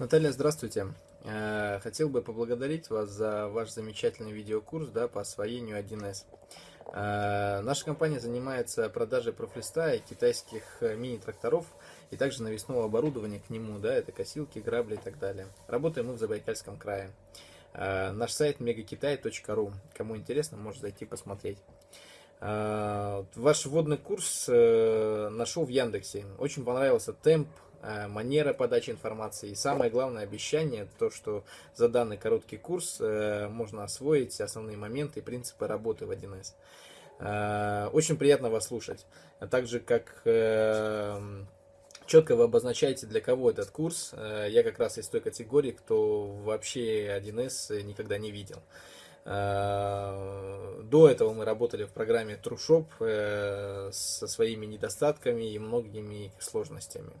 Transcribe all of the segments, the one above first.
Наталья, здравствуйте. Э, хотел бы поблагодарить вас за ваш замечательный видеокурс да, по освоению 1С. Э, наша компания занимается продажей профлиста и китайских э, мини-тракторов и также навесного оборудования к нему, да, это косилки, грабли и так далее. Работаем мы в Забайкальском крае. Наш сайт megakitai.ru. Кому интересно, может зайти посмотреть. Ваш вводный курс нашел в Яндексе. Очень понравился темп, манера подачи информации. И самое главное обещание, то, что за данный короткий курс э, можно освоить основные моменты и принципы работы в 1С. Э, очень приятно вас слушать. А также как четко вы обозначаете, для кого этот курс. Я как раз из той категории, кто вообще 1С никогда не видел. До этого мы работали в программе TrueShop со своими недостатками и многими сложностями.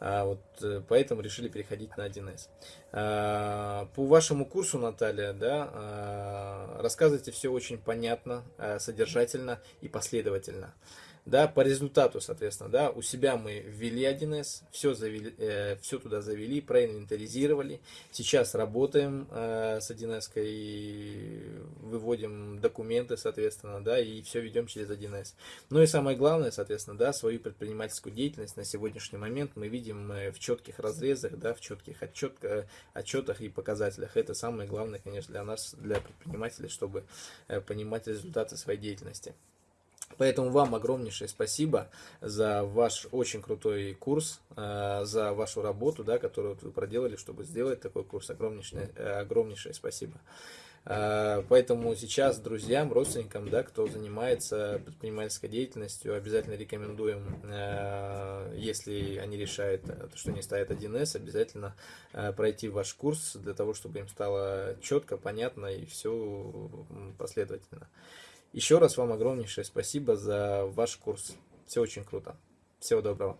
А, вот, э, поэтому решили переходить на 1С. А, по вашему курсу, Наталья, да, рассказывайте все очень понятно, содержательно и последовательно да, по результату, соответственно, да, у себя мы ввели 1С, все, завели, э, все туда завели, проинвентаризировали, сейчас работаем э, с 1С, выводим документы, соответственно, да, и все ведем через 1С. Ну и самое главное, соответственно, да, свою предпринимательскую деятельность на сегодняшний момент мы видим э, в четких разрезах, да, в четких отчет, э, отчетах и показателях. Это самое главное, конечно, для нас, для предпринимателей, чтобы э, понимать результаты своей деятельности. Поэтому вам огромнейшее спасибо за ваш очень крутой курс, э, за вашу работу, да, которую вы проделали, чтобы сделать такой курс. Огромнейшее, э, огромнейшее спасибо. Э, поэтому сейчас друзьям, родственникам, да, кто занимается предпринимательской деятельностью, обязательно рекомендуем, если они решают, что не ставят 1С, обязательно пройти ваш курс для того, чтобы им стало четко, понятно и все последовательно. Еще раз вам огромнейшее спасибо за ваш курс. Все очень круто. Всего доброго.